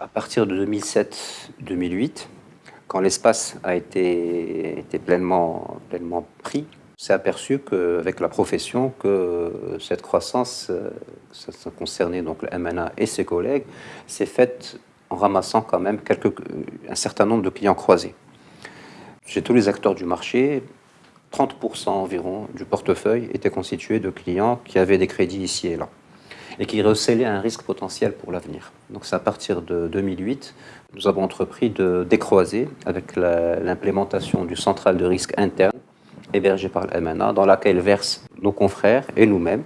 À partir de 2007-2008, quand l'espace a été, pleinement, pleinement pris, s'est aperçu qu'avec la profession, que cette croissance, euh, ça, concernait donc le MNA et ses collègues, s'est faite en ramassant quand même un certain nombre de clients croisés. Chez tous les acteurs du marché, 30% environ du portefeuille était constitué de clients qui avaient des crédits ici et là et qui recélaient un risque potentiel pour l'avenir. Donc c'est à partir de 2008, nous avons entrepris de décroiser avec l'implémentation du central de risque interne hébergé par le MNA, dans laquelle versent nos confrères et nous-mêmes,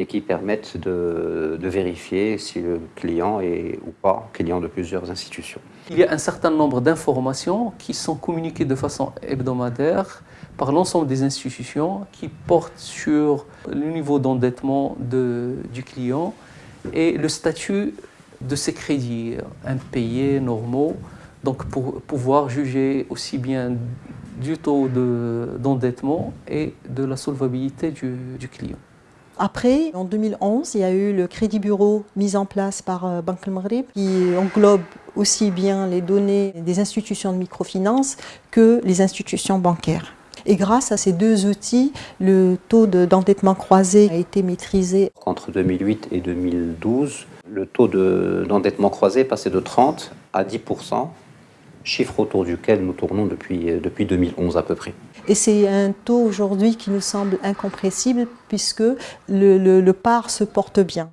et qui permettent de, vérifier si le client est ou pas client de plusieurs institutions. Il y a un certain nombre d'informations qui sont communiquées de façon hebdomadaire par l'ensemble des institutions qui portent sur le niveau d'endettement du client et le statut de ses crédits impayés, normaux, donc pour pouvoir juger aussi bien du taux d'endettement et de la solvabilité du, client. Après, en 2011, il y a eu le crédit bureau mis en place par euh, Banque al Maghreb qui englobe aussi bien les données des institutions de microfinance que les institutions bancaires. Et grâce à ces deux outils, le taux d'endettement croisé a été maîtrisé. Entre 2008 et 2012, le taux d'endettement croisé est passé de 30 à 10 chiffre autour duquel nous tournons depuis, euh, depuis 2011 à peu près. Et c'est un taux aujourd'hui qui nous semble incompressible puisque le, le, le par se porte bien.